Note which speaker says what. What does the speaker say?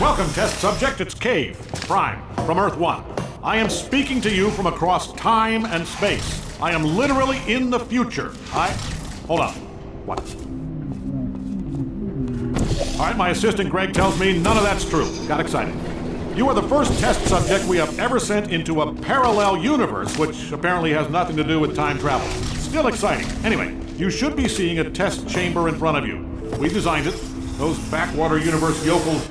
Speaker 1: Welcome, test subject. It's Cave, Prime, from Earth 1. I am speaking to you from across time and space. I am literally in the future. I. Hold on. What? All right, my assistant Greg tells me none of that's true. Got excited. You are the first test subject we have ever sent into a parallel universe, which apparently has nothing to do with time travel. Still exciting. Anyway, you should be seeing a test chamber in front of you. We designed it. Those backwater universe yokels